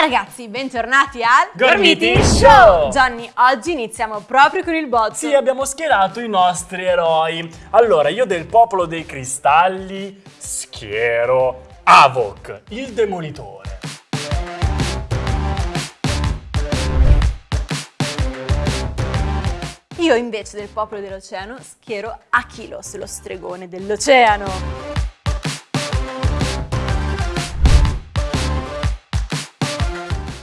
ragazzi, bentornati al Gormiti Show! Johnny, oggi iniziamo proprio con il botto. Sì, abbiamo schierato i nostri eroi. Allora, io del popolo dei cristalli schiero Avok, il demolitore. Io invece del popolo dell'oceano schiero Achilos, lo stregone dell'oceano.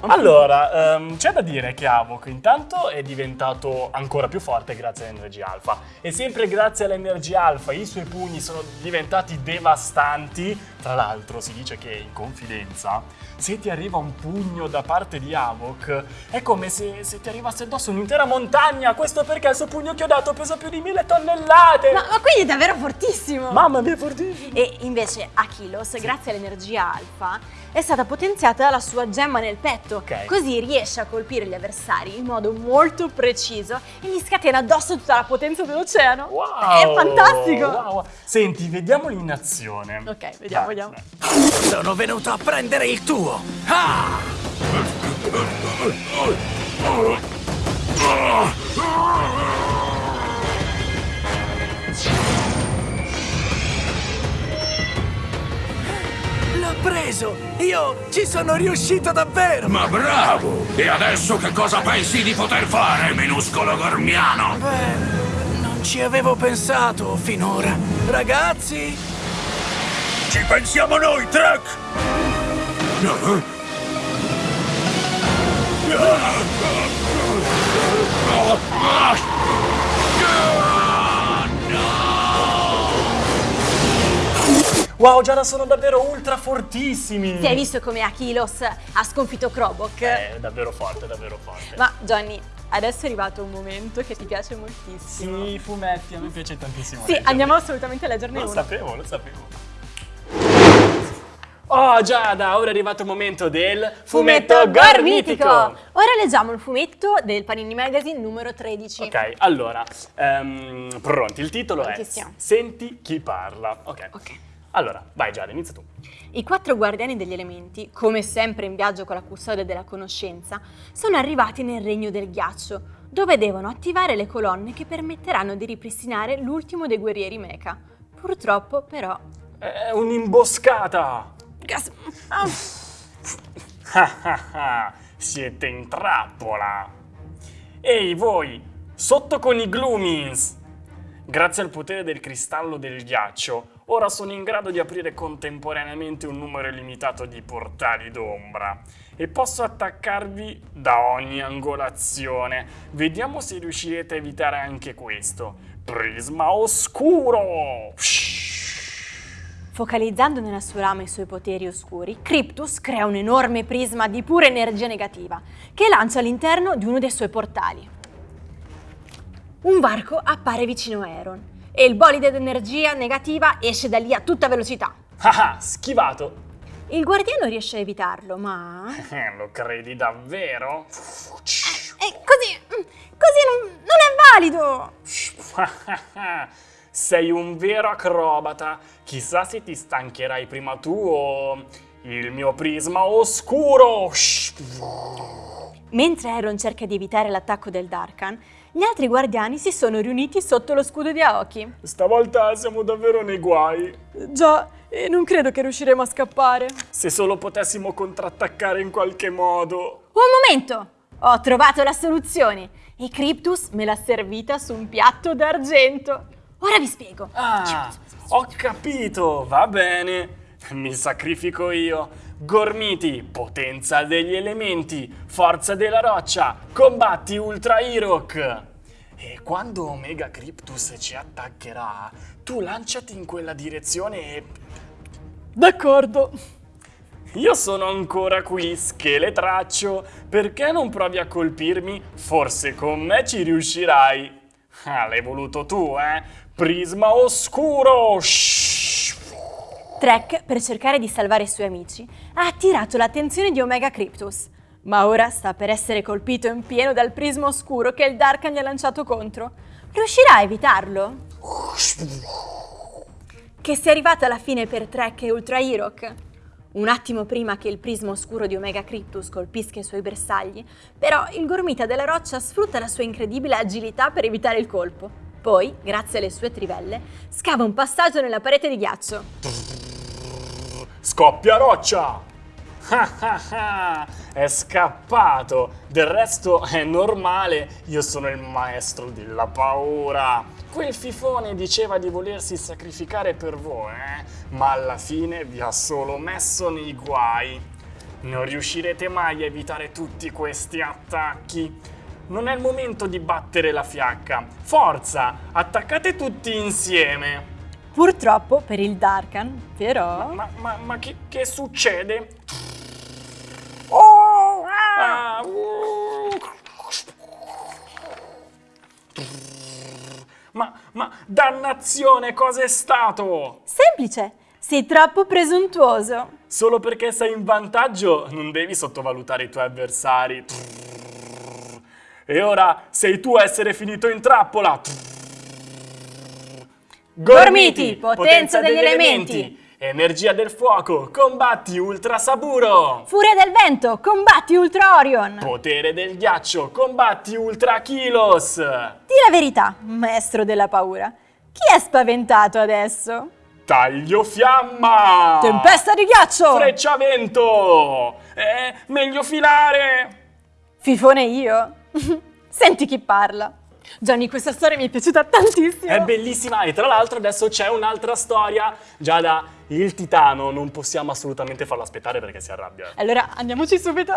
Allora, ehm, c'è da dire che Avok intanto è diventato ancora più forte grazie all'energia alfa e sempre grazie all'energia alfa i suoi pugni sono diventati devastanti. Tra l'altro si dice che in confidenza se ti arriva un pugno da parte di Avok è come se, se ti arrivasse addosso un'intera montagna. Questo perché il suo pugno chiodato pesa più di mille tonnellate. Ma, ma quindi è davvero fortissimo! Mamma mia, è fortissimo! E invece Achilos, grazie all'energia alfa, è stata potenziata la sua gemma nel petto. Ok. Così riesce a colpire gli avversari in modo molto preciso e gli scatena addosso tutta la potenza dell'oceano. Wow! È fantastico! Wow. Senti, vediamoli in azione. Ok, vediamo, Dai. Sono venuto a prendere il tuo! Ah! L'ho preso! Io ci sono riuscito davvero! Ma bravo! E adesso che cosa pensi di poter fare, minuscolo gormiano? Beh, non ci avevo pensato finora. Ragazzi, Ci pensiamo noi, Trek! Wow, Giada, sono davvero ultra fortissimi! Ti hai visto come Achilos ha sconfitto Krobok? È davvero forte, davvero forte. Ma Johnny, adesso è arrivato un momento che ti piace moltissimo. Sì, i fumetti, a me piace tantissimo. Sì, leggerli. andiamo assolutamente a leggerne Lo uno. sapevo, lo sapevo. Oh Giada, ora è arrivato il momento del fumetto gormitico! Ora leggiamo il fumetto del Panini Magazine numero 13. Ok, allora, ehm, pronti, il titolo è Prontissimo. Senti chi parla. Ok. Ok. Allora, vai Giada, inizia tu. I quattro guardiani degli elementi, come sempre in viaggio con la custodia della conoscenza, sono arrivati nel regno del ghiaccio, dove devono attivare le colonne che permetteranno di ripristinare l'ultimo dei guerrieri mecha. Purtroppo, però... È un'imboscata! Gas- Ah, Siete in trappola! Ehi voi, sotto con i Gloomins! Grazie al potere del cristallo del ghiaccio, ora sono in grado di aprire contemporaneamente un numero illimitato di portali d'ombra e posso attaccarvi da ogni angolazione. Vediamo se riuscirete a evitare anche questo. Prisma oscuro! Focalizzando nella sua lama i suoi poteri oscuri, Cryptus crea un enorme prisma di pura energia negativa che lancia all'interno di uno dei suoi portali. Un varco appare vicino a Aaron e il bolide d'energia negativa esce da lì a tutta velocità. Ah, ah, schivato! Il guardiano riesce a evitarlo, ma... Eh, Lo credi davvero? E così... così non, non è valido! Sei un vero acrobata. Chissà se ti stancherai prima tu o il mio prisma oscuro. Mentre Aaron cerca di evitare l'attacco del Darkan, gli altri guardiani si sono riuniti sotto lo scudo di Aoki. Stavolta siamo davvero nei guai. Già, e non credo che riusciremo a scappare. Se solo potessimo contrattaccare in qualche modo. Un momento! Ho trovato la soluzione e Cryptus me l'ha servita su un piatto d'argento. Ora vi spiego. Ah, ho capito, va bene. Mi sacrifico io. Gormiti, potenza degli elementi, forza della roccia, combatti Ultra Hirok. E quando Omega Cryptus ci attaccherà, tu lanciati in quella direzione e... D'accordo. Io sono ancora qui, scheletraccio. Perché non provi a colpirmi? Forse con me ci riuscirai. Ah, l'hai voluto tu, eh? Prisma oscuro! Shhh. Trek, per cercare di salvare i suoi amici, ha attirato l'attenzione di Omega Cryptus, ma ora sta per essere colpito in pieno dal prisma oscuro che il Darkan gli ha lanciato contro. Riuscirà a evitarlo? Che sia arrivata alla fine per Trek e Ultra Hirok? un attimo prima che il prisma oscuro di Omega Cryptus colpisca i suoi bersagli, però il gormita della roccia sfrutta la sua incredibile agilità per evitare il colpo. Poi, grazie alle sue trivelle, scava un passaggio nella parete di ghiaccio. Scoppia roccia! È scappato! Del resto è normale, io sono il maestro della paura. Quel fifone diceva di volersi sacrificare per voi, eh? ma alla fine vi ha solo messo nei guai. Non riuscirete mai a evitare tutti questi attacchi. Non è il momento di battere la fiacca. Forza, attaccate tutti insieme. Purtroppo per il Darkan, però... Ma, ma, ma che, che succede? Oh! Ah, uh. Ma, ma, dannazione, cos'è stato? Semplice, sei troppo presuntuoso. Solo perché sei in vantaggio non devi sottovalutare i tuoi avversari. E ora sei tu a essere finito in trappola. Gormiti, potenza degli elementi. Energia del fuoco, combatti Ultra Saburo! Furia del vento, combatti Ultra Orion! Potere del ghiaccio, combatti Ultra Kilos! Di la verità, maestro della paura. Chi è spaventato adesso? Taglio fiamma! Tempesta di ghiaccio! Freccia vento! È meglio filare! Fifone io? Senti chi parla. Gianni, questa storia mi è piaciuta tantissimo. È bellissima e tra l'altro adesso c'è un'altra storia. Giada, il titano non possiamo assolutamente farlo aspettare perché si arrabbia. Allora andiamoci subito.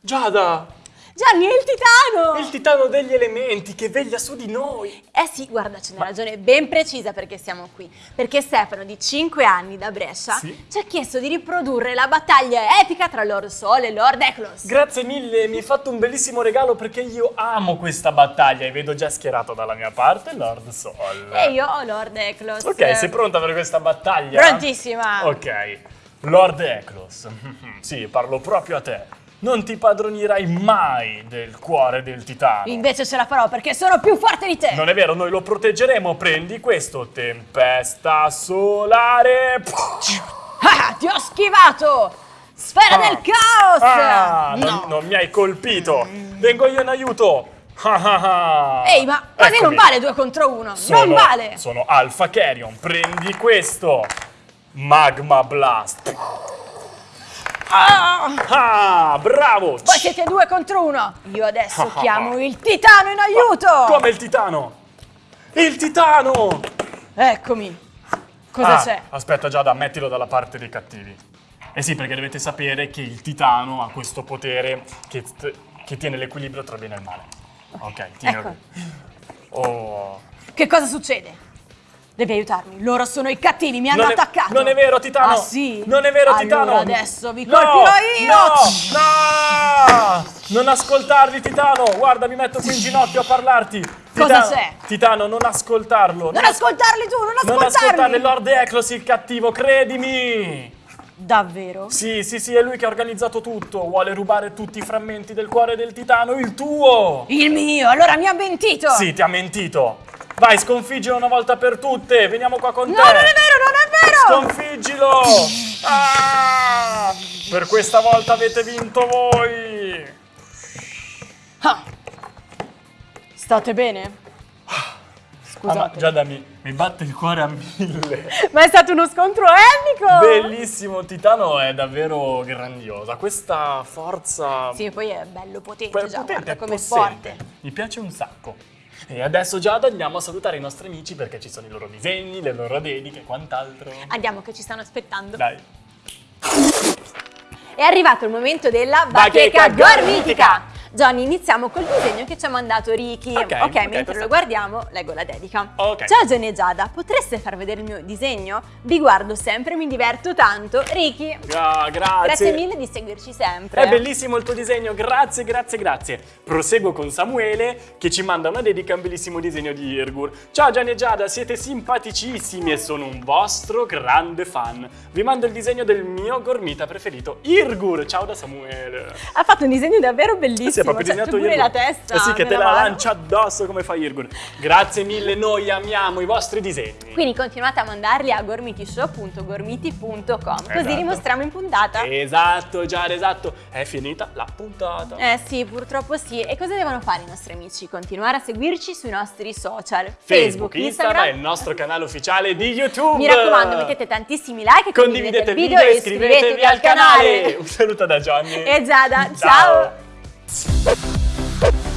Giada! Gianni, è il titano! Il titano degli elementi che veglia su di noi! Eh sì, guarda, c'è una ragione ben precisa perché siamo qui. Perché Stefano, di 5 anni da Brescia, Sì? ci ha chiesto di riprodurre la battaglia epica tra Lord Sol e Lord Eklos. Grazie mille, mi hai fatto un bellissimo regalo perché io amo questa battaglia e vedo già schierato dalla mia parte Lord Sol. e io ho Lord Eklos. Ok, sei pronta per questa battaglia? Prontissima! Ok, Lord Eklos, sì, parlo proprio a te. Non ti padronirai mai del cuore del titano. Invece ce la farò perché sono più forte di te! Non è vero, noi lo proteggeremo. Prendi questo, tempesta solare. Ah, ti ho schivato! Sfera del caos! Ah, no! non, non mi hai colpito. Vengo io in aiuto. Ah, ah, ah. Ehi, ma così non Eccomi. vale due contro uno! Sono, non vale! Sono Alpha Carrion. Prendi questo. Magma Blast. Ah, Ah, bravo. voi siete due contro uno! Io adesso Ah, chiamo il titano in aiuto! Come il titano? Il titano! Eccomi! Cosa Ah, c'è? Aspetta Giada, mettilo dalla parte dei cattivi. Eh sì, perché dovete sapere che il titano ha questo potere che, che tiene l'equilibrio tra bene e il male. Ok, tieni Ecco. Oh. Che cosa succede? Devi aiutarmi, loro sono i cattivi, mi hanno Non è- attaccato! non è vero, Titano! Ah sì? Non è vero, allora Titano! adesso vi No, colpirò io! No! No! Non ascoltarli, Titano! Guarda, mi metto qui in ginocchio a parlarti! Cosa Titano- c'è? Titano, non ascoltarlo! Non ascoltarli tu, non Non ascoltarli, ascoltarli! Lord Eklos il cattivo, credimi! Davvero? Sì, sì, sì, è lui che ha organizzato tutto. Vuole rubare tutti i frammenti del cuore del titano, il tuo! Il mio, allora mi ha mentito! Sì, ti ha mentito. Vai, sconfiggilo una volta per tutte. Veniamo qua con No, te. non è vero, non è vero! Sconfiggilo! Ah! Per questa volta avete vinto voi. Ah. State bene? Ah, Scusate. ma Giada, mi, mi batte il cuore a mille. Ma è stato uno scontro epico! Bellissimo, Titano è davvero grandiosa. Questa forza Sì, poi è bello potente, già, potente guarda come è forte. Mi piace un sacco. E adesso Giada andiamo a salutare i nostri amici perché ci sono i loro disegni, le loro dediche e quant'altro. Andiamo che ci stanno aspettando. Dai. È arrivato il momento della Bacheca bacheca gormitica. Johnny, iniziamo col disegno che ci ha mandato Ricky. Ok, ok, mentre questo- lo guardiamo, leggo la dedica. Ok. Ciao Johnny e Giada, potreste far vedere il mio disegno? Vi guardo sempre, mi diverto tanto. Ricky, Ah, grazie. grazie mille di seguirci sempre. È bellissimo il tuo disegno, grazie, grazie, grazie. Proseguo con Samuele che ci manda una dedica a un bellissimo disegno di Irgur. Ciao Gianni e Giada, siete simpaticissimi e sono un vostro grande fan. Vi mando il disegno del mio gormita preferito, Irgur. Ciao da Samuele. Ha fatto un disegno davvero Sì, bellissimo. È proprio Cioè, disegnato Irgun. la testa Eh sì, che te la mano. lancia addosso come fa Irgun. Grazie mille, noi amiamo i vostri disegni. Quindi continuate a mandarli a gormitishow.gormiti.com così Esatto. li mostriamo in puntata. Esatto, Giada, esatto. È finita la puntata. Eh sì, purtroppo sì. E cosa devono fare i nostri amici? Continuare a seguirci sui nostri social. Facebook, Instagram e il nostro canale ufficiale di YouTube. Mi raccomando, mettete tantissimi like e Condividete il video e iscrivetevi al canale. Un saluto da Johnny. E Giada, ciao. ciao. minutes.